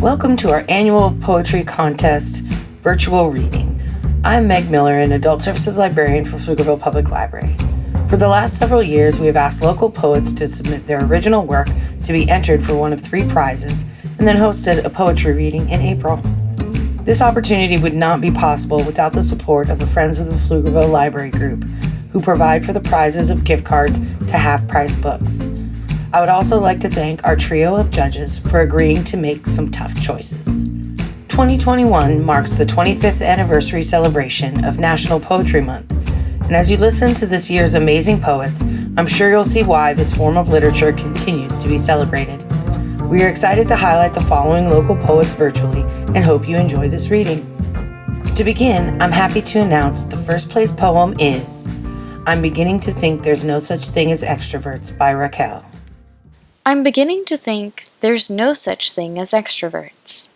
Welcome to our annual poetry contest virtual reading. I'm Meg Miller, an adult services librarian for Pflugerville Public Library. For the last several years, we have asked local poets to submit their original work to be entered for one of three prizes and then hosted a poetry reading in April. This opportunity would not be possible without the support of the Friends of the Pflugerville Library Group, who provide for the prizes of gift cards to half price books. I would also like to thank our trio of judges for agreeing to make some tough choices. 2021 marks the 25th anniversary celebration of National Poetry Month, and as you listen to this year's amazing poets, I'm sure you'll see why this form of literature continues to be celebrated. We are excited to highlight the following local poets virtually and hope you enjoy this reading. To begin, I'm happy to announce the first place poem is I'm Beginning to Think There's No Such Thing as Extroverts by Raquel. I'm beginning to think there's no such thing as extroverts.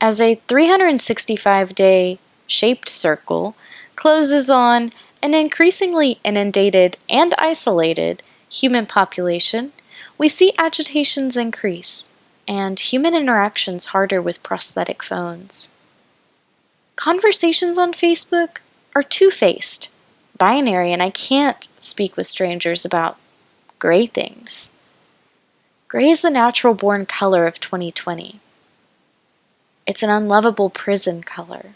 As a 365 day shaped circle closes on an increasingly inundated and isolated human population, we see agitations increase and human interactions harder with prosthetic phones. Conversations on Facebook are two faced, binary, and I can't speak with strangers about gray things. Gray is the natural born color of 2020. It's an unlovable prison color,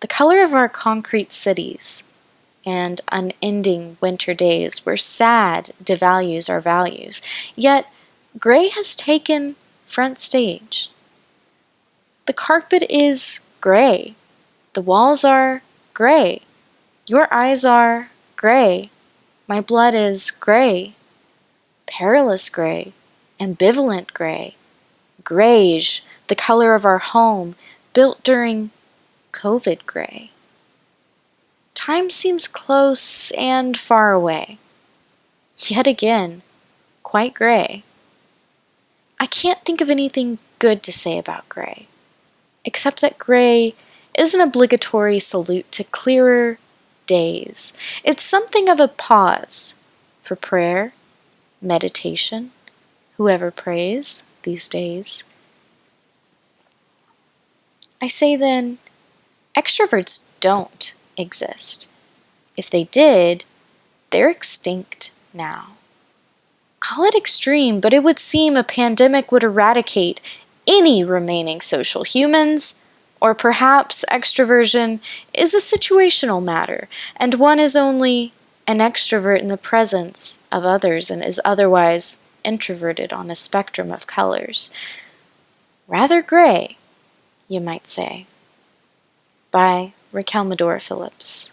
the color of our concrete cities and unending winter days where sad devalues our values. Yet, gray has taken front stage. The carpet is gray. The walls are gray. Your eyes are gray. My blood is gray perilous gray, ambivalent gray, grayish, the color of our home, built during COVID gray. Time seems close and far away. Yet again, quite gray. I can't think of anything good to say about gray, except that gray is an obligatory salute to clearer days. It's something of a pause for prayer meditation, whoever prays these days. I say then, extroverts don't exist. If they did, they're extinct now. Call it extreme, but it would seem a pandemic would eradicate any remaining social humans. Or perhaps extroversion is a situational matter, and one is only an extrovert in the presence of others and is otherwise introverted on a spectrum of colors. Rather gray, you might say. By Raquel Medora Phillips.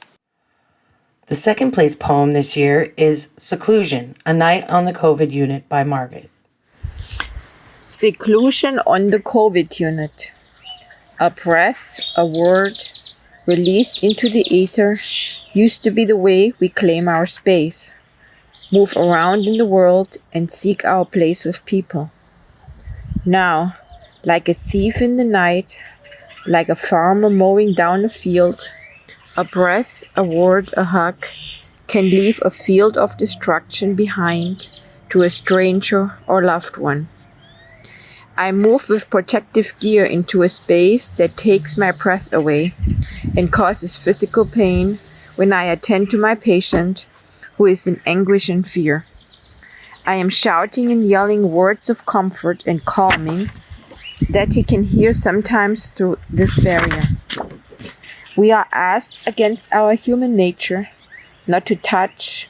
The second place poem this year is Seclusion, A Night on the COVID Unit by Margaret. Seclusion on the COVID unit. A breath, a word, released into the ether, used to be the way we claim our space, move around in the world, and seek our place with people. Now, like a thief in the night, like a farmer mowing down a field, a breath, a word, a hug can leave a field of destruction behind to a stranger or loved one. I move with protective gear into a space that takes my breath away and causes physical pain when I attend to my patient who is in anguish and fear. I am shouting and yelling words of comfort and calming that he can hear sometimes through this barrier. We are asked against our human nature not to touch,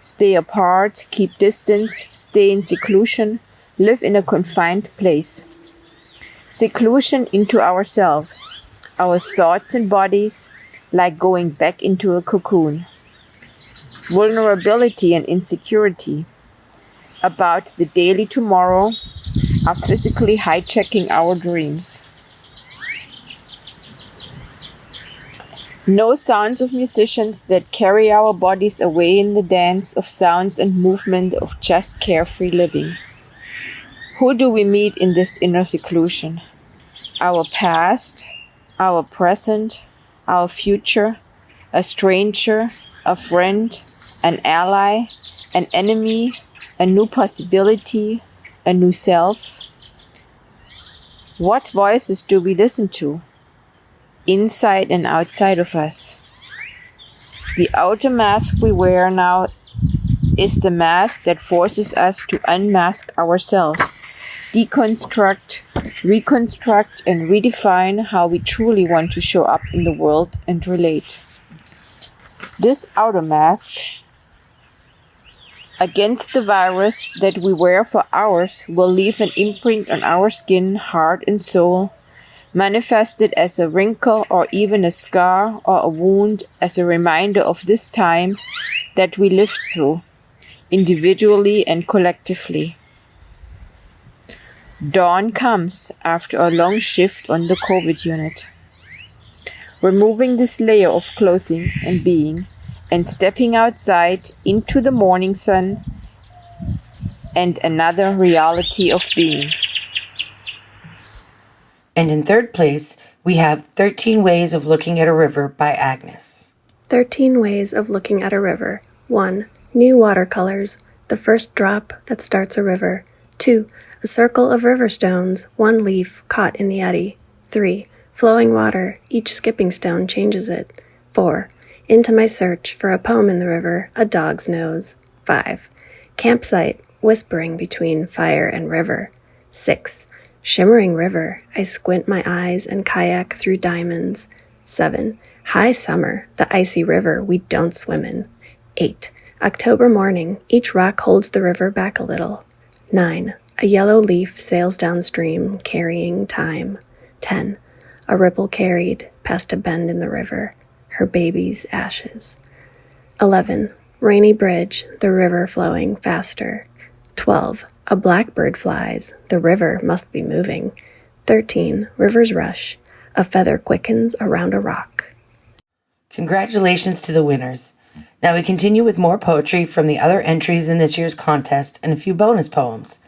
stay apart, keep distance, stay in seclusion, live in a confined place. Seclusion into ourselves, our thoughts and bodies, like going back into a cocoon. Vulnerability and insecurity about the daily tomorrow are physically hijacking our dreams. No sounds of musicians that carry our bodies away in the dance of sounds and movement of just carefree living. Who do we meet in this inner seclusion? Our past, our present, our future, a stranger, a friend, an ally, an enemy, a new possibility, a new self. What voices do we listen to? Inside and outside of us. The outer mask we wear now is the mask that forces us to unmask ourselves, deconstruct, reconstruct, and redefine how we truly want to show up in the world and relate. This outer mask against the virus that we wear for hours will leave an imprint on our skin, heart, and soul, manifested as a wrinkle or even a scar or a wound as a reminder of this time that we lived through, individually and collectively. Dawn comes after a long shift on the COVID unit. Removing this layer of clothing and being and stepping outside into the morning sun and another reality of being. And in third place, we have 13 Ways of Looking at a River by Agnes. 13 Ways of Looking at a River. 1. New watercolors, the first drop that starts a river. 2. A circle of river stones, one leaf caught in the eddy. 3. Flowing water, each skipping stone changes it. 4 into my search for a poem in the river, a dog's nose. 5. Campsite, whispering between fire and river. 6. Shimmering river, I squint my eyes and kayak through diamonds. 7. High summer, the icy river we don't swim in. 8. October morning, each rock holds the river back a little. 9. A yellow leaf sails downstream, carrying time. 10. A ripple carried past a bend in the river her baby's ashes. 11. Rainy bridge, the river flowing faster. 12. A blackbird flies, the river must be moving. 13. River's rush, a feather quickens around a rock. Congratulations to the winners. Now we continue with more poetry from the other entries in this year's contest and a few bonus poems.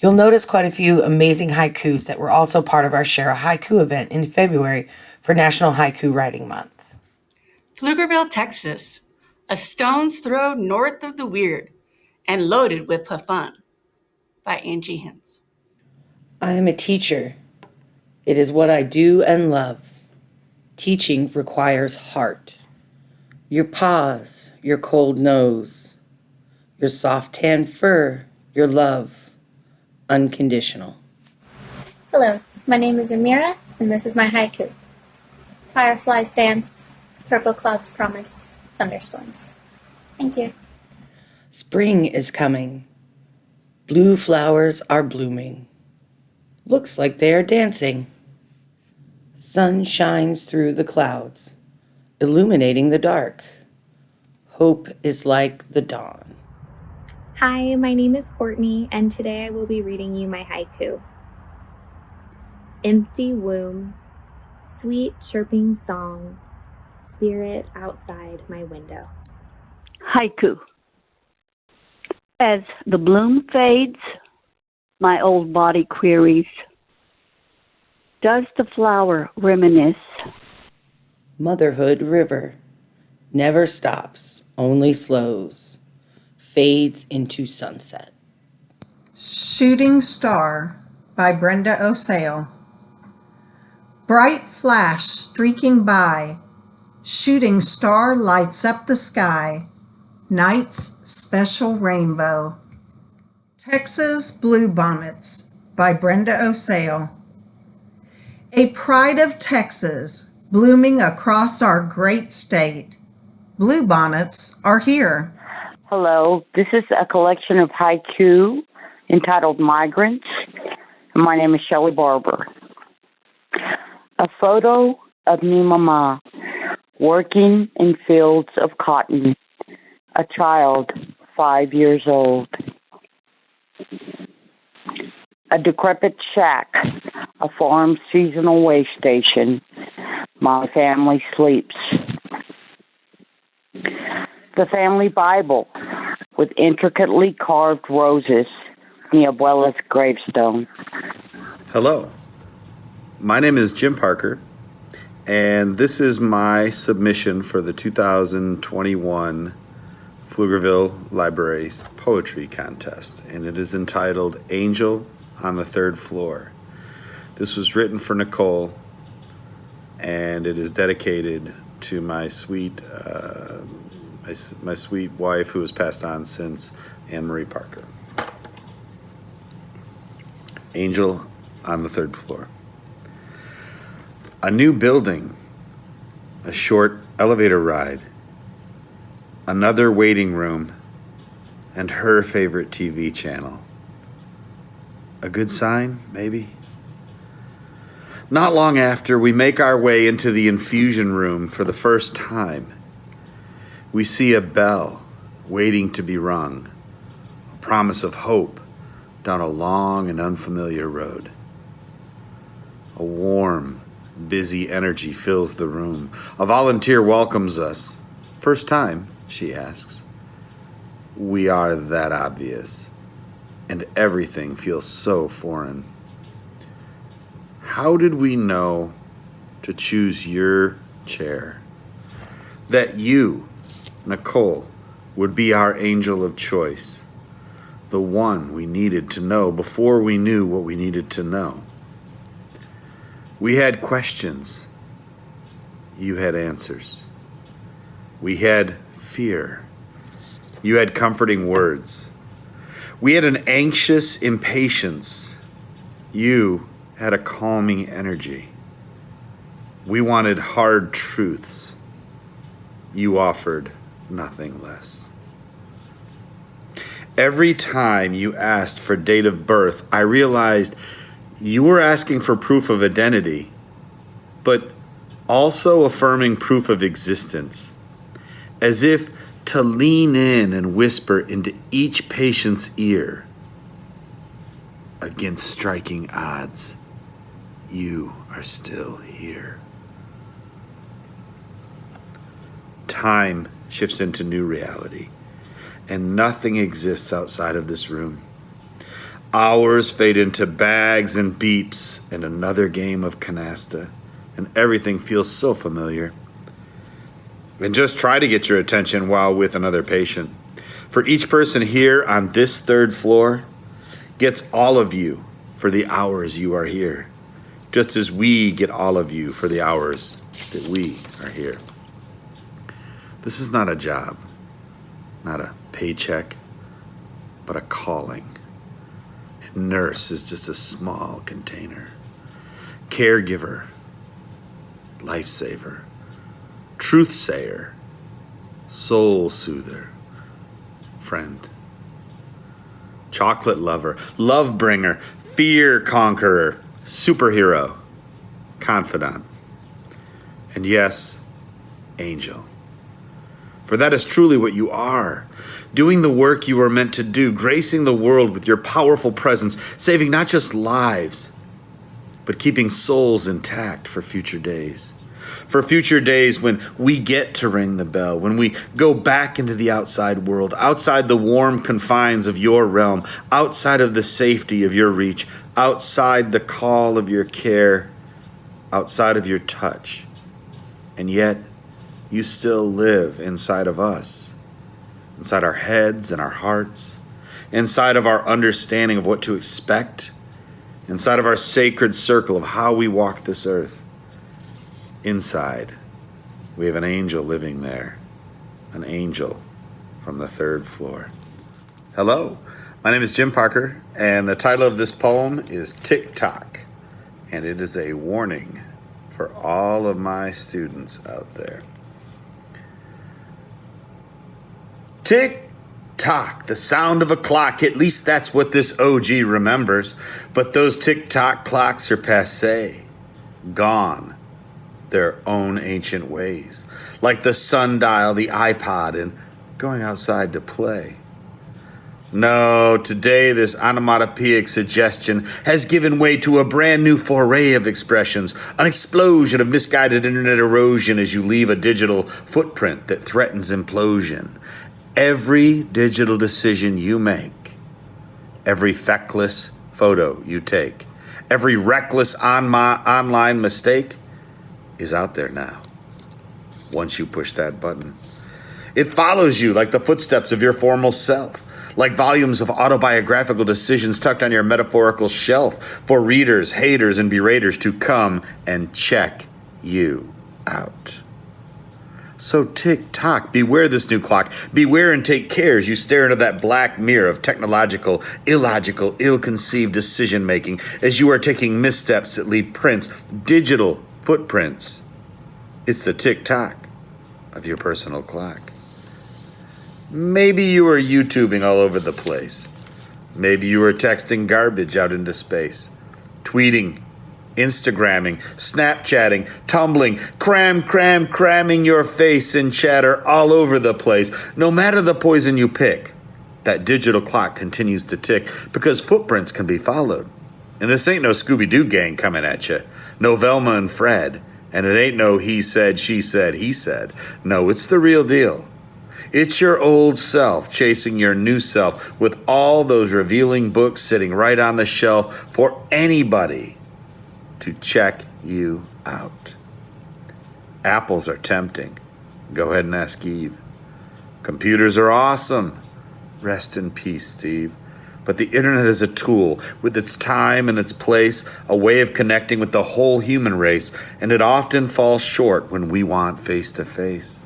You'll notice quite a few amazing haikus that were also part of our Share a Haiku event in February for National Haiku Writing Month. Pflugerville, Texas, a stone's throw north of the weird and loaded with fun by Angie Hens. I am a teacher. It is what I do and love. Teaching requires heart. Your paws, your cold nose, your soft tan fur, your love, unconditional. Hello, my name is Amira, and this is my haiku. Fireflies dance, Purple clouds promise thunderstorms. Thank you. Spring is coming. Blue flowers are blooming. Looks like they are dancing. Sun shines through the clouds, illuminating the dark. Hope is like the dawn. Hi, my name is Courtney, and today I will be reading you my haiku. Empty womb, sweet chirping song spirit outside my window. Haiku. As the bloom fades, my old body queries Does the flower reminisce? Motherhood River never stops, only slows, fades into sunset. Shooting Star by Brenda Osale. Bright flash streaking by Shooting star lights up the sky. Night's special rainbow. Texas Bluebonnets by Brenda Osale. A pride of Texas blooming across our great state. Bluebonnets are here. Hello, this is a collection of haiku entitled Migrants. My name is Shelley Barber. A photo of me mama working in fields of cotton, a child five years old. A decrepit shack, a farm seasonal way station. My family sleeps. The family Bible with intricately carved roses, the abuela's gravestone. Hello. My name is Jim Parker, and this is my submission for the 2021 Pflugerville Libraries Poetry Contest, and it is entitled Angel on the Third Floor. This was written for Nicole, and it is dedicated to my sweet, uh, my, my sweet wife who has passed on since, Anne Marie Parker. Angel on the third floor. A new building, a short elevator ride, another waiting room, and her favorite TV channel. A good sign, maybe? Not long after, we make our way into the infusion room for the first time. We see a bell waiting to be rung, a promise of hope down a long and unfamiliar road. A warm, busy energy fills the room. A volunteer welcomes us. First time, she asks. We are that obvious, and everything feels so foreign. How did we know to choose your chair? That you, Nicole, would be our angel of choice, the one we needed to know before we knew what we needed to know. We had questions. You had answers. We had fear. You had comforting words. We had an anxious impatience. You had a calming energy. We wanted hard truths. You offered nothing less. Every time you asked for date of birth, I realized you were asking for proof of identity, but also affirming proof of existence, as if to lean in and whisper into each patient's ear. Against striking odds, you are still here. Time shifts into new reality, and nothing exists outside of this room. Hours fade into bags and beeps and another game of canasta, and everything feels so familiar. And just try to get your attention while with another patient. For each person here on this third floor gets all of you for the hours you are here, just as we get all of you for the hours that we are here. This is not a job, not a paycheck, but a calling. Nurse is just a small container. Caregiver, lifesaver, truth sayer, soul soother, friend. Chocolate lover, love bringer, fear conqueror, superhero, confidant. And yes, angel. For that is truly what you are. Doing the work you are meant to do, gracing the world with your powerful presence, saving not just lives, but keeping souls intact for future days. For future days when we get to ring the bell, when we go back into the outside world, outside the warm confines of your realm, outside of the safety of your reach, outside the call of your care, outside of your touch. And yet, you still live inside of us, inside our heads and our hearts, inside of our understanding of what to expect, inside of our sacred circle of how we walk this earth. Inside, we have an angel living there, an angel from the third floor. Hello, my name is Jim Parker, and the title of this poem is Tick Tock, and it is a warning for all of my students out there. Tick tock, the sound of a clock. At least that's what this OG remembers. But those tick tock clocks are passe, gone their own ancient ways, like the sundial, the iPod, and going outside to play. No, today this onomatopoeic suggestion has given way to a brand new foray of expressions, an explosion of misguided internet erosion as you leave a digital footprint that threatens implosion. Every digital decision you make, every feckless photo you take, every reckless on my online mistake is out there now. Once you push that button, it follows you like the footsteps of your formal self. like volumes of autobiographical decisions tucked on your metaphorical shelf for readers, haters, and beraters to come and check you out. So tick tock, beware this new clock. Beware and take care as you stare into that black mirror of technological, illogical, ill conceived decision making as you are taking missteps that leave prints, digital footprints. It's the tick tock of your personal clock. Maybe you are YouTubing all over the place. Maybe you are texting garbage out into space, tweeting, Instagramming, Snapchatting, tumbling, cram, cram, cramming your face in chatter all over the place. No matter the poison you pick, that digital clock continues to tick because footprints can be followed. And this ain't no Scooby Doo gang coming at you, no Velma and Fred. And it ain't no he said, she said, he said. No, it's the real deal. It's your old self chasing your new self with all those revealing books sitting right on the shelf for anybody to check you out. Apples are tempting. Go ahead and ask Eve. Computers are awesome. Rest in peace, Steve. But the internet is a tool with its time and its place, a way of connecting with the whole human race, and it often falls short when we want face to face.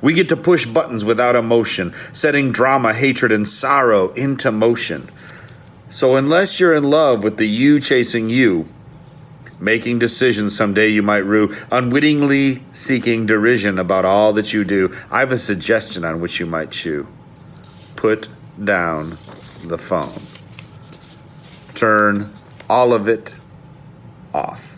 We get to push buttons without emotion, setting drama, hatred, and sorrow into motion. So, unless you're in love with the you chasing you, making decisions someday you might rue, unwittingly seeking derision about all that you do, I have a suggestion on which you might chew. Put down the phone. Turn all of it off.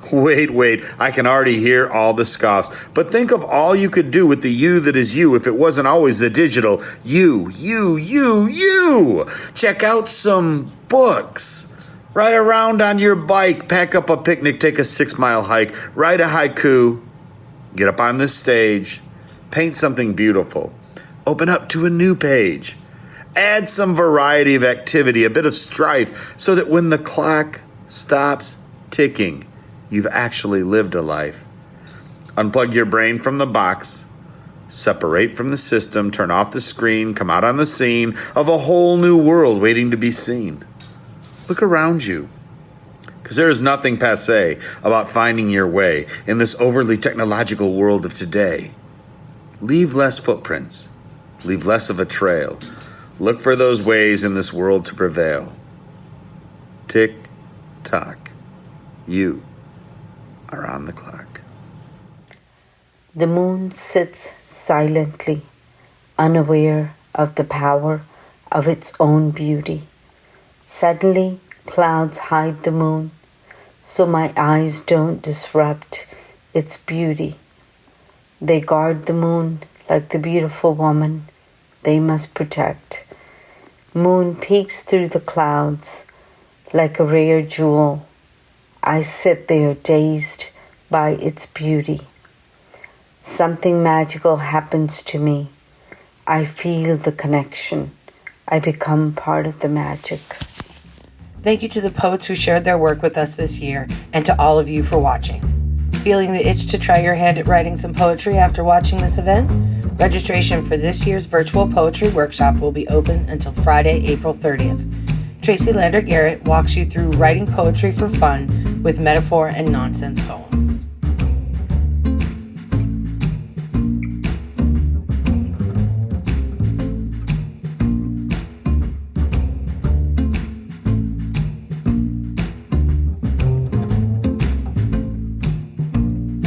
Wait, wait, I can already hear all the scoffs. But think of all you could do with the you that is you if it wasn't always the digital you, you, you, you. Check out some books. Ride around on your bike, pack up a picnic, take a six mile hike, write a haiku, get up on this stage, paint something beautiful, open up to a new page, add some variety of activity, a bit of strife, so that when the clock stops ticking, you've actually lived a life. Unplug your brain from the box, separate from the system, turn off the screen, come out on the scene of a whole new world waiting to be seen. Look around you. Because there is nothing passe about finding your way in this overly technological world of today. Leave less footprints, leave less of a trail. Look for those ways in this world to prevail. Tick tock. You are on the clock. The moon sits silently, unaware of the power of its own beauty. Suddenly, clouds hide the moon, so my eyes don't disrupt its beauty. They guard the moon like the beautiful woman they must protect. Moon peeks through the clouds like a rare jewel. I sit there dazed by its beauty. Something magical happens to me. I feel the connection. I become part of the magic. Thank you to the poets who shared their work with us this year, and to all of you for watching. Feeling the itch to try your hand at writing some poetry after watching this event? Registration for this year's virtual poetry workshop will be open until Friday, April 30th. Tracy Lander Garrett walks you through writing poetry for fun with metaphor and nonsense poems.